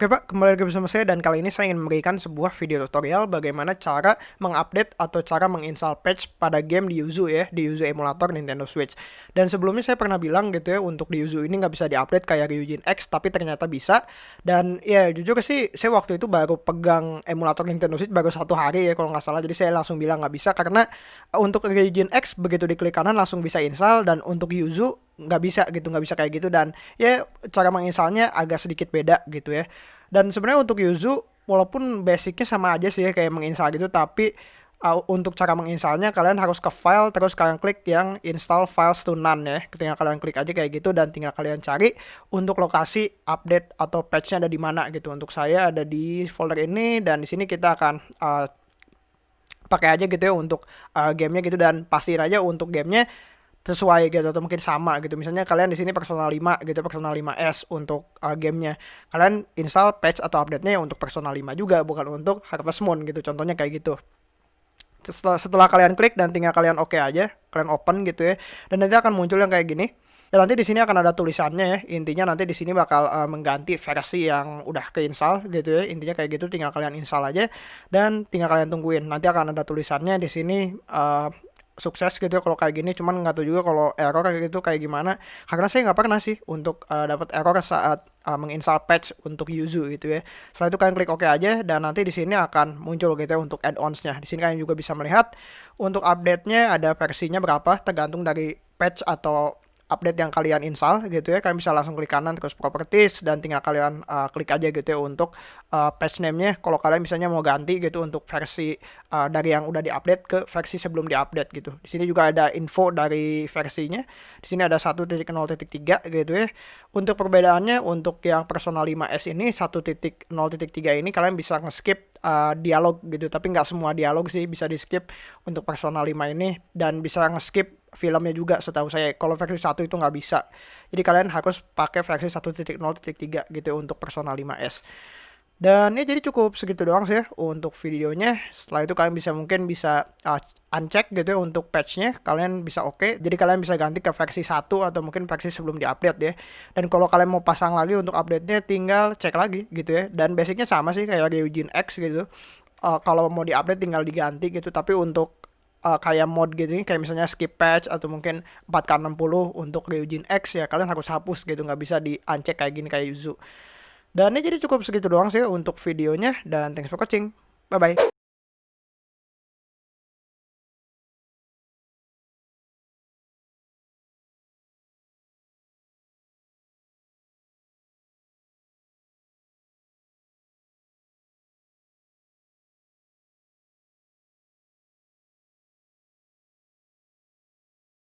Oke Pak, kembali lagi bersama saya dan kali ini saya ingin memberikan sebuah video tutorial bagaimana cara mengupdate atau cara menginstal patch pada game di Yuzu ya, di Yuzu emulator Nintendo Switch. Dan sebelumnya saya pernah bilang gitu ya, untuk di Yuzu ini nggak bisa diupdate kayak Ryujin X, tapi ternyata bisa. Dan ya jujur sih, saya waktu itu baru pegang emulator Nintendo Switch baru satu hari ya kalau nggak salah, jadi saya langsung bilang nggak bisa karena untuk Ryujin X begitu diklik kanan langsung bisa install dan untuk Yuzu nggak bisa gitu nggak bisa kayak gitu. Dan ya cara menginstalnya agak sedikit beda gitu ya. Dan sebenarnya untuk Yuzu walaupun basicnya sama aja sih ya, kayak menginstal gitu tapi uh, untuk cara menginstalnya kalian harus ke file terus kalian klik yang install files to none ya. Ketika kalian klik aja kayak gitu dan tinggal kalian cari untuk lokasi update atau patchnya ada di mana gitu. Untuk saya ada di folder ini dan di sini kita akan uh, pakai aja gitu ya untuk uh, gamenya gitu. Dan pastiin aja untuk gamenya sesuai gitu atau mungkin sama gitu. Misalnya kalian di sini Persona 5 gitu, Persona 5S untuk uh, gamenya. Kalian install patch atau update-nya untuk Persona 5 juga, bukan untuk Harvest Moon gitu. Contohnya kayak gitu. Setelah, setelah kalian klik dan tinggal kalian oke okay aja, kalian open gitu ya. Dan nanti akan muncul yang kayak gini. Dan nanti di sini akan ada tulisannya ya. Intinya nanti di sini bakal uh, mengganti versi yang udah keinstall gitu ya. Intinya kayak gitu tinggal kalian install aja dan tinggal kalian tungguin. Nanti akan ada tulisannya di sini uh, sukses gitu ya kalau kayak gini. Cuman nggak tahu juga kalau error kayak gitu kayak gimana. Karena saya nggak pernah sih untuk uh, dapat error saat uh, menginstal patch untuk Yuzu gitu ya. Setelah itu kalian klik OK aja dan nanti di sini akan muncul gitu ya untuk add-onsnya. Di sini kalian juga bisa melihat untuk update-nya ada versinya berapa tergantung dari patch atau update yang kalian install gitu ya. Kalian bisa langsung klik kanan terus properties dan tinggal kalian uh, klik aja gitu ya untuk uh, patch name-nya. Kalau kalian misalnya mau ganti gitu untuk versi uh, dari yang udah diupdate ke versi sebelum diupdate gitu. Di sini juga ada info dari versinya. Di sini ada 1.0.3 gitu ya. Untuk perbedaannya untuk yang Persona 5S ini 1.0.3 ini kalian bisa nge-skip uh, dialog gitu. Tapi nggak semua dialog sih bisa di skip untuk Persona 5 ini. Dan bisa nge-skip filmnya juga setahu saya. Kalau versi satu itu nggak bisa. Jadi kalian harus pakai versi 1.0.3 gitu untuk Persona 5S dan ya jadi cukup segitu doang sih ya untuk videonya. Setelah itu kalian bisa mungkin bisa uh, uncheck gitu ya untuk patchnya. Kalian bisa oke. Okay. jadi kalian bisa ganti ke versi 1 atau mungkin versi sebelum diupdate ya. Dan kalau kalian mau pasang lagi untuk update-nya tinggal cek lagi gitu ya. Dan basicnya sama sih kayak Ryujin X gitu. Uh, kalau mau diupdate tinggal diganti gitu. Tapi untuk uh, kayak mod gitu nih kayak misalnya skip patch atau mungkin 4K60 untuk Ryujin X ya kalian harus hapus gitu nggak bisa di uncheck kayak gini kayak Yuzu. Dan ini jadi cukup segitu doang sih untuk videonya dan thanks for watching. Bye bye